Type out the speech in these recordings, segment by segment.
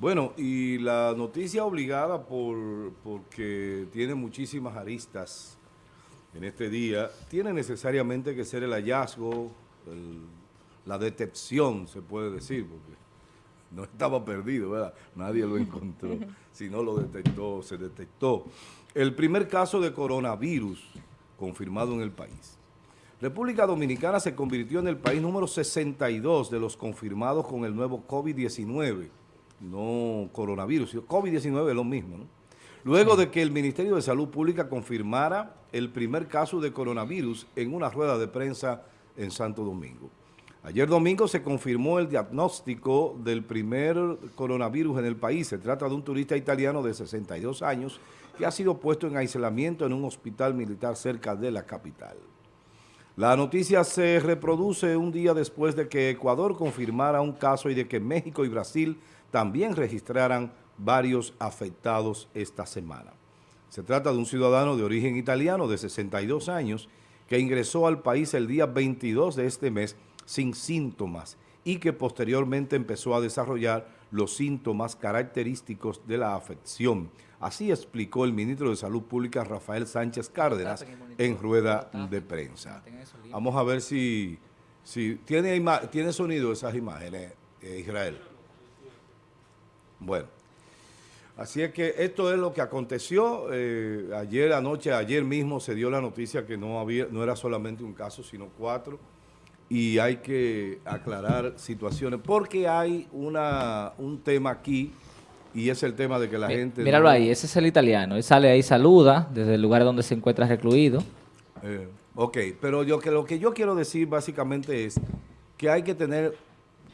Bueno, y la noticia obligada por porque tiene muchísimas aristas en este día, tiene necesariamente que ser el hallazgo, la detección, se puede decir, porque no estaba perdido, ¿verdad? Nadie lo encontró, sino lo detectó, se detectó. El primer caso de coronavirus confirmado en el país. República Dominicana se convirtió en el país número 62 de los confirmados con el nuevo COVID-19, no coronavirus, COVID-19 es lo mismo, ¿no? Luego de que el Ministerio de Salud Pública confirmara el primer caso de coronavirus en una rueda de prensa en Santo Domingo. Ayer domingo se confirmó el diagnóstico del primer coronavirus en el país. Se trata de un turista italiano de 62 años que ha sido puesto en aislamiento en un hospital militar cerca de la capital. La noticia se reproduce un día después de que Ecuador confirmara un caso y de que México y Brasil también registraran varios afectados esta semana. Se trata de un ciudadano de origen italiano de 62 años que ingresó al país el día 22 de este mes sin síntomas y que posteriormente empezó a desarrollar los síntomas característicos de la afección. Así explicó el ministro de Salud Pública, Rafael Sánchez Cárdenas, en rueda de prensa. Vamos a ver si, si tiene, tiene sonido esas imágenes, eh, Israel. Bueno, así es que esto es lo que aconteció. Eh, ayer anoche, ayer mismo se dio la noticia que no, había, no era solamente un caso, sino cuatro y hay que aclarar situaciones porque hay una, un tema aquí y es el tema de que la gente... Míralo ahí, ese es el italiano. Él sale ahí, saluda desde el lugar donde se encuentra recluido. Eh, ok, pero yo, que lo que yo quiero decir básicamente es que hay que tener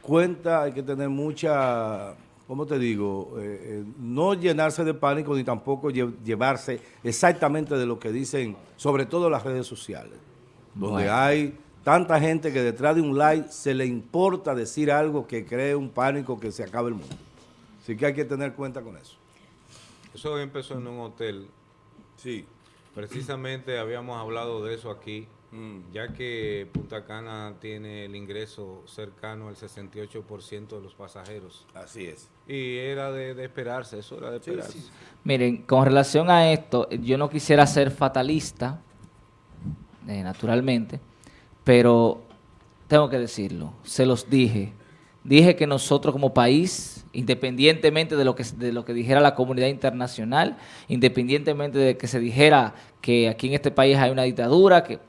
cuenta, hay que tener mucha, ¿cómo te digo? Eh, eh, no llenarse de pánico ni tampoco llevarse exactamente de lo que dicen, sobre todo las redes sociales, donde hay tanta gente que detrás de un like se le importa decir algo que cree un pánico que se acabe el mundo. Así que hay que tener cuenta con eso. Eso empezó en un hotel. Sí. Precisamente habíamos hablado de eso aquí, mm. ya que Punta Cana tiene el ingreso cercano al 68% de los pasajeros. Así es. Y era de, esperarse, eso era de esperarse. Miren, con relación a esto, yo no quisiera ser fatalista, eh, naturalmente, pero tengo que decirlo, se los dije. Dije que nosotros como país, independientemente de lo que, de lo que dijera la comunidad internacional, independientemente de que se dijera que aquí en este país hay una dictadura, que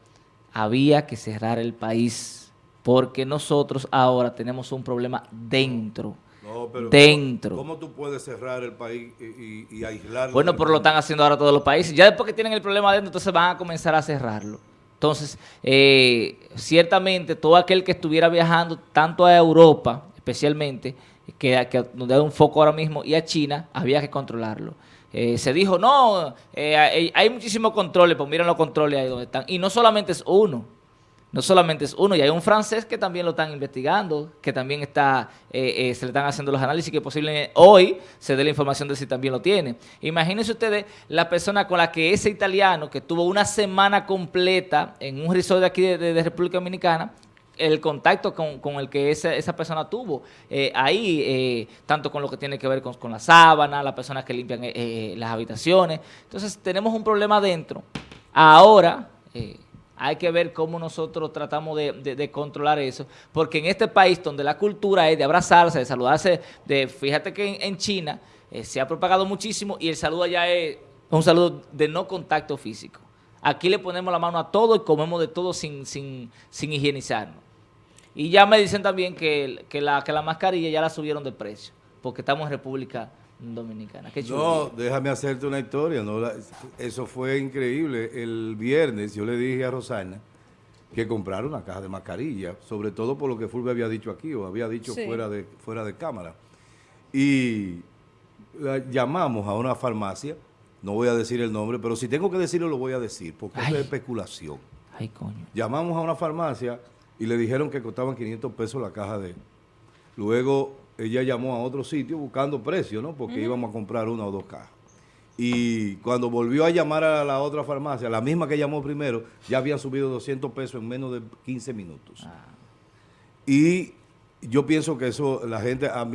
había que cerrar el país, porque nosotros ahora tenemos un problema dentro. No, pero dentro. ¿cómo, tú puedes cerrar el país y, y, aislarlo? Bueno, pero lo están haciendo ahora todos los países. Ya después que tienen el problema dentro, entonces van a comenzar a cerrarlo. Entonces, eh, ciertamente todo aquel que estuviera viajando tanto a Europa, especialmente, que, que donde hay un foco ahora mismo, y a China, había que controlarlo. Eh, se dijo, no, eh, hay, muchísimos controles, pues miren los controles ahí donde están. Y no solamente es uno, no solamente es uno, y hay un francés que también lo están investigando, que también está, eh, se le están haciendo los análisis, que posiblemente hoy se dé la información de si también lo tiene. Imagínense ustedes la persona con la que ese italiano, que tuvo una semana completa en un resort de aquí de, República Dominicana, el contacto con, el que esa, esa persona tuvo eh, ahí, tanto con lo que tiene que ver con, con la sábana, las personas que limpian las habitaciones. Entonces, tenemos un problema dentro. Ahora hay que ver cómo nosotros tratamos de, controlar eso, porque en este país donde la cultura es de abrazarse, de saludarse, de fíjate que en, China eh, se ha propagado muchísimo y el saludo allá es un saludo de no contacto físico. Aquí le ponemos la mano a todo y comemos de todo sin, sin, sin higienizarnos. Y ya me dicen también que, que, la, que la mascarilla ya la subieron de precio, porque estamos en República Dominicana. no, déjame hacerte una historia. No, eso fue increíble. El viernes yo le dije a Rosana que comprara una caja de mascarilla, sobre todo por lo que Fulvio había dicho aquí o había dicho fuera, de, fuera de cámara. Y llamamos a una farmacia, no voy a decir el nombre, pero si tengo que decirlo lo voy a decir, porque es especulación. Ay, coño. Llamamos a una farmacia y le dijeron que costaban 500 pesos la caja de... Luego ella llamó a otro sitio buscando precio, ¿no? Porque íbamos a comprar una o dos cajas. Y cuando volvió a llamar a la otra farmacia, la misma que llamó primero, ya habían subido 200 pesos en menos de 15 minutos. Ah. Y yo pienso que eso, la gente, a,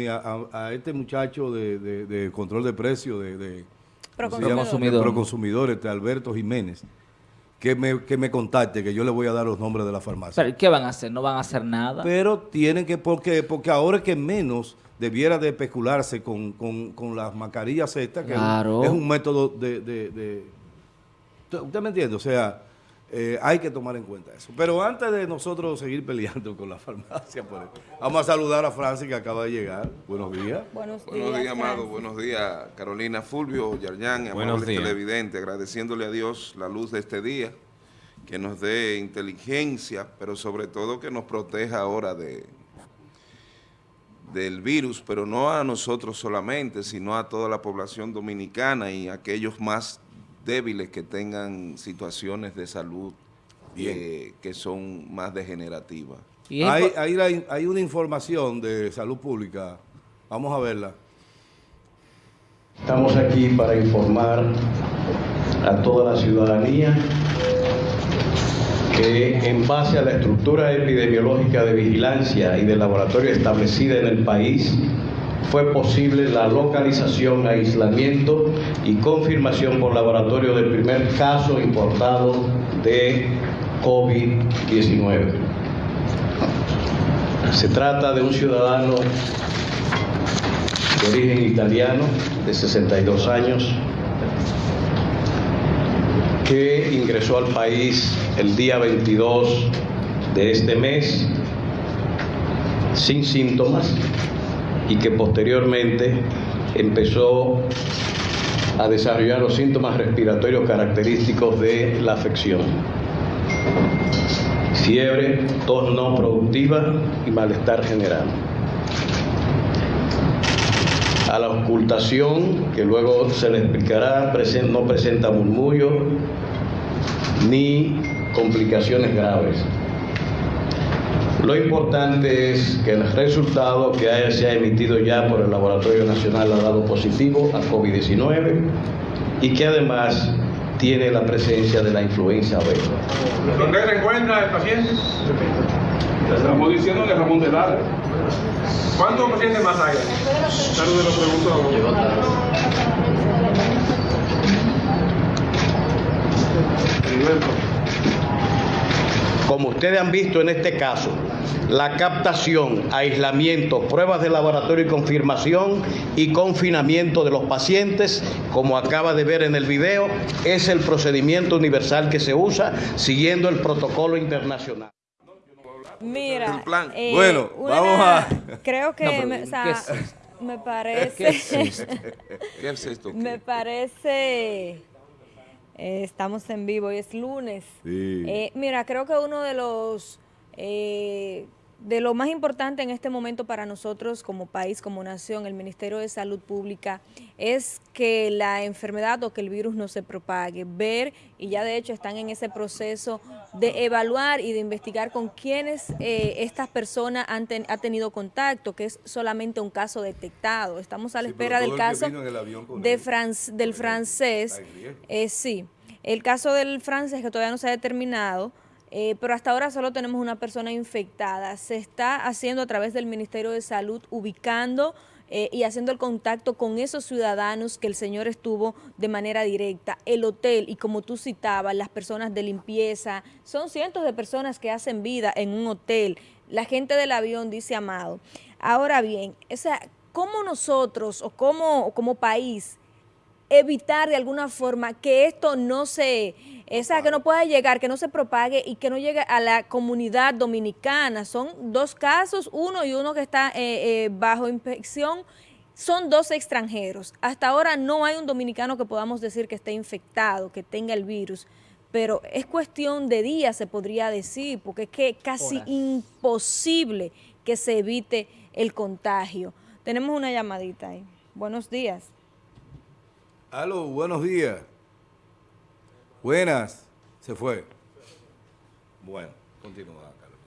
a, este muchacho de, control de precios, de, de, Proconsumidor, este Alberto Jiménez, que me, que me contacte, que yo le voy a dar los nombres de la farmacia. ¿Pero qué van a hacer? ¿No van a hacer nada? Pero tienen que, porque, porque ahora es que menos debiera de especularse con, las mascarillas estas, que es un método de, de... ¿Usted me entiende? O sea eh, hay que tomar en cuenta eso. Pero antes de nosotros seguir peleando con la farmacia, vamos a saludar a Francis que acaba de llegar. Buenos días. Buenos días, Buenos días amado. Buenos días, Carolina Fulvio, Yarñán, amables televidentes, agradeciéndole a Dios la luz de este día, que nos dé inteligencia, pero sobre todo que nos proteja ahora de del virus, pero no a nosotros solamente, sino a toda la población dominicana y aquellos más débiles que tengan situaciones de salud eh, que son más degenerativas. Hay, hay, una información de salud pública, vamos a verla. Estamos aquí para informar a toda la ciudadanía que en base a la estructura epidemiológica de vigilancia y de laboratorio establecida en el país, fue posible la localización, aislamiento y confirmación por laboratorio del primer caso importado de COVID-19. Se trata de un ciudadano de origen italiano de 62 años que ingresó al país el día 22 de este mes sin síntomas y que posteriormente empezó a desarrollar los síntomas respiratorios característicos de la afección. Fiebre, tos no productiva y malestar general. A la ocultación, que luego se le explicará, no presenta murmullo ni complicaciones graves. Lo importante es que el resultado que se ha emitido ya por el Laboratorio Nacional ha dado positivo a COVID-19 y que además tiene la presencia de la influenza B. ¿Dónde se encuentra el paciente? Estamos diciendo que Ramón de Lara. ¿Cuántos pacientes más hay? Saludos, lo pregunto. Como ustedes han visto en este caso, la captación, aislamiento, pruebas de laboratorio y confirmación y confinamiento de los pacientes, como acaba de ver en el video, es el procedimiento universal que se usa siguiendo el protocolo internacional. Mira, eh, bueno, vamos a... Creo que me, me parece... ¿Qué es esto? Me parece eh, estamos en vivo y es lunes. Eh, mira, creo que uno de los... Eh, de lo más importante en este momento para nosotros como país, como nación, el Ministerio de Salud Pública, es que la enfermedad o que el virus no se propague, ver, y ya de hecho están en ese proceso de evaluar y de investigar con quiénes eh, estas personas han, tenido contacto, que es solamente un caso detectado. Estamos a la espera del caso de del francés. Eh, sí, el caso del francés que todavía no se ha determinado, eh, pero hasta ahora solo tenemos una persona infectada. Se está haciendo a través del Ministerio de Salud, ubicando eh, y haciendo el contacto con esos ciudadanos que el señor estuvo de manera directa. El hotel, y como tú citabas, las personas de limpieza, son cientos de personas que hacen vida en un hotel. La gente del avión, dice Amado. Ahora bien, o ¿cómo nosotros o cómo como país evitar de alguna forma que esto no se, esa que no pueda llegar, que no se propague y que no llegue a la comunidad dominicana. Son dos casos, uno y uno que está eh, eh, bajo inspección, son dos extranjeros. Hasta ahora no hay un dominicano que podamos decir que esté infectado, que tenga el virus, pero es cuestión de días, se podría decir, porque es que casi imposible que se evite el contagio. Tenemos una llamadita ahí. Buenos días. Aló, buenos días. Buenas. Se fue. Bueno, continúa, Carlos.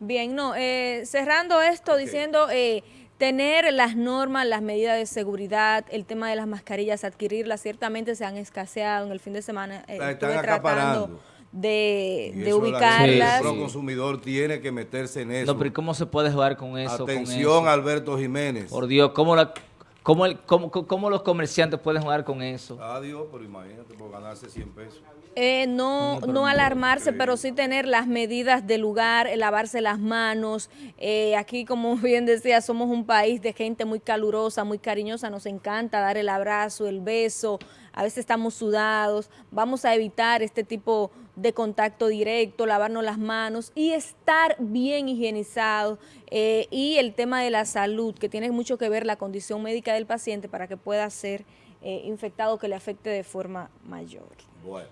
Bien, no, eh, cerrando esto, diciendo eh, tener las normas, las medidas de seguridad, el tema de las mascarillas, adquirirlas, ciertamente se han escaseado en el fin de semana. Eh, están acaparando de, ubicarlas. El consumidor tiene que meterse en eso. No, pero ¿cómo se puede jugar con eso? Atención, Alberto Jiménez. Por Dios, ¿cómo, la, cómo, el, cómo, cómo los comerciantes pueden jugar con eso? Adiós, pero imagínate, por ganarse 100 pesos. Eh, no, no alarmarse, pero sí tener las medidas de lugar, lavarse las manos. Eh, aquí, como bien decía, somos un país de gente muy calurosa, muy cariñosa. Nos encanta dar el abrazo, el beso. A veces estamos sudados. Vamos a evitar este tipo de contacto directo, lavarnos las manos y estar bien higienizados. Eh, y el tema de la salud, que tiene mucho que ver la condición médica del paciente para que pueda ser infectado, que le afecte de forma mayor. Bueno.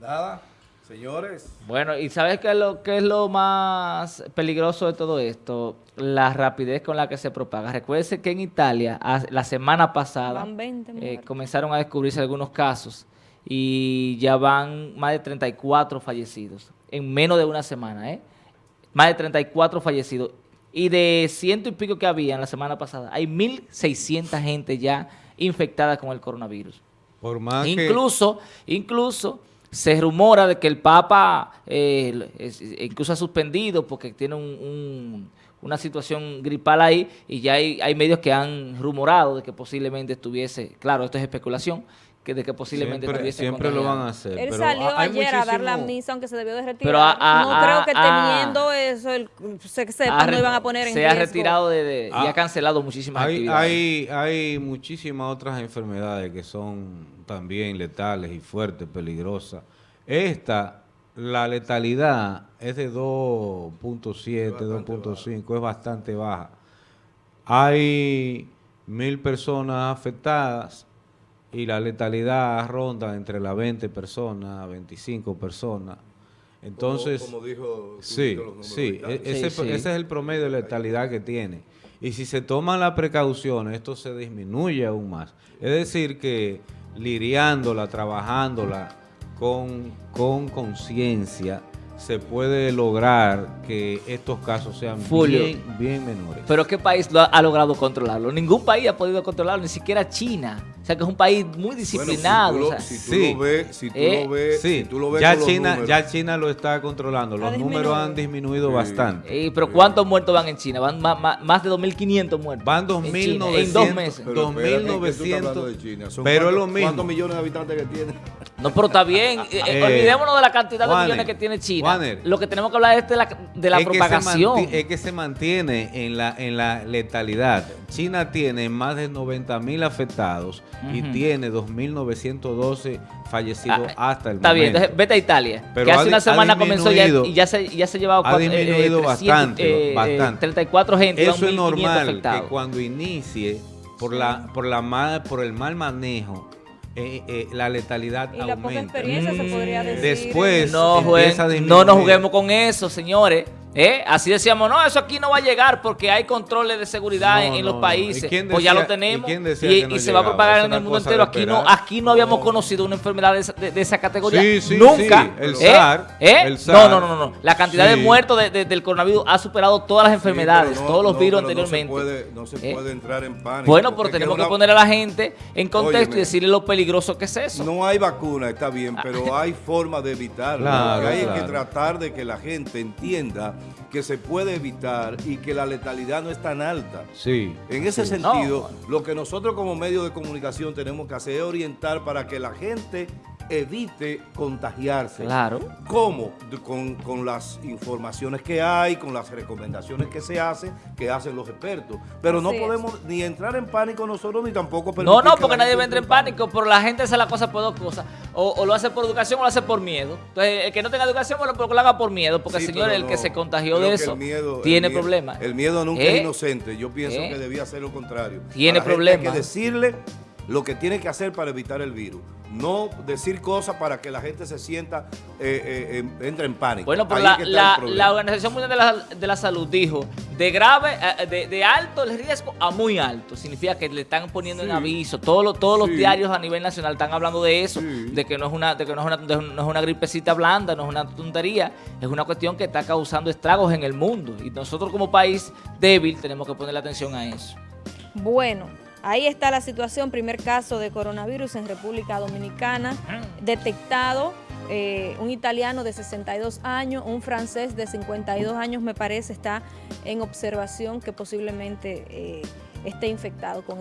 Nada, señores. Bueno, ¿y sabes qué es lo, qué es lo más peligroso de todo esto? La rapidez con la que se propaga. Recuerden que en Italia, la semana pasada, eh, comenzaron a descubrirse algunos casos y ya van más de 34 fallecidos en menos de una semana, ¿eh? Más de 34 fallecidos. Y de ciento y pico que había en la semana pasada, hay 1.600 gente ya infectada con el coronavirus. Por más incluso, incluso se rumora de que el Papa eh, incluso ha suspendido porque tiene una situación gripal ahí y ya hay, hay, medios que han rumorado de que posiblemente estuviese, claro, esto es especulación, que de que posiblemente siempre, siempre lo van a hacer. Él salió ayer a dar la misa, aunque se debió de retirar. Pero no creo que teniendo eso, el, se sepa, no iban a poner en Se ha retirado de, y ha cancelado muchísimas hay, actividades. Hay, hay muchísimas otras enfermedades que son también letales y fuertes, peligrosas. Esta, la letalidad es de 2.7, 2.5, es bastante baja. Hay mil personas afectadas y la letalidad ronda entre las 20 personas, 25 personas. Entonces, como, dijo, sí, sí, e-, ese, ese, es el promedio de letalidad que tiene. Y si se toman las precauciones, esto se disminuye aún más. Es decir, que liriándola, trabajándola con conciencia, se puede lograr que estos casos sean bien, bien menores. Pero ¿qué país lo ha, logrado controlarlo? Ningún país ha podido controlarlo, ni siquiera China. O sea, que es un país muy disciplinado. si, tú lo, ves, si tú lo ves, si tú lo ves ya China, ya China lo está controlando. Los números han disminuido bastante. pero ¿cuántos muertos van en China? Van más, de 2.500 muertos. Van 2.900. En, dos meses. 2.900. Pero, es lo mismo. ¿Cuántos millones de habitantes que tiene? No, pero está bien. Eh, eh, olvidémonos de la cantidad de millones que tiene China. Lo que tenemos que hablar es de la, de la propagación. es que se mantiene en la, en la letalidad. China tiene más de 90 mil afectados y tiene 2.912 fallecidos ah, hasta el está momento. Está bien, vete a Italia, que hace una semana comenzó ya, y ya se, ya se llevaba ha disminuido bastante, bastante. 34 gente. Eso es normal que cuando inicie por, la, por, la por el mal manejo eh, eh, la letalidad y la poca experiencia se podría decir. Después no, no nos juguemos con eso, señores. ¿Eh? Así decíamos, no, eso aquí no va a llegar porque hay controles de seguridad en, los países. pues ya lo tenemos. ¿Y, se va a propagar en el mundo entero. Aquí no, aquí no habíamos conocido una enfermedad de esa, categoría. Nunca. El, ¿Eh? SAR, ¿Eh? No, no, no, no. La cantidad de muertos del coronavirus ha superado todas las enfermedades, todos los virus anteriormente. No se, puede, entrar en pánico. Bueno, pero tenemos que, poner a la gente en contexto y decirle lo peligroso que es eso. No hay vacuna, está bien, pero hay forma de evitarlo. hay que tratar de que la gente entienda que se puede evitar y que la letalidad no es tan alta. Sí. En ese sentido, lo que nosotros como medio de comunicación tenemos que hacer es orientar para que la gente evite contagiarse. Claro. ¿Cómo? Con, las informaciones que hay, con las recomendaciones que se hacen, que hacen los expertos. Pero no podemos ni entrar en pánico nosotros, ni tampoco No, no, porque nadie entra en pánico, pero la gente hace la cosa por dos cosas. O, lo hace por educación o lo hace por miedo. Entonces, el que no tenga educación, bueno, lo haga por miedo, porque señor, el que se contagió de eso tiene problemas. El miedo nunca es ¿Eh? inocente. Yo pienso ¿Eh? que debía ser lo contrario. Tiene problemas. Hay que decirle lo que tiene que hacer para evitar el virus. No decir cosas para que la gente se sienta, eh, eh entre en pánico. Bueno, pero la, Organización Mundial de la, Salud dijo de grave, eh, de, de, alto el riesgo a muy alto. Significa que le están poniendo en aviso. Todos, todos los diarios a nivel nacional están hablando de eso, de que no es una, de que no es una, no es una gripecita blanda, no es una tontería, es una cuestión que está causando estragos en el mundo. Y nosotros como país débil tenemos que ponerle atención a eso. Bueno, Ahí está la situación, primer caso de coronavirus en República Dominicana, detectado eh, un italiano de 62 años, un francés de 52 años me parece está en observación que posiblemente esté infectado con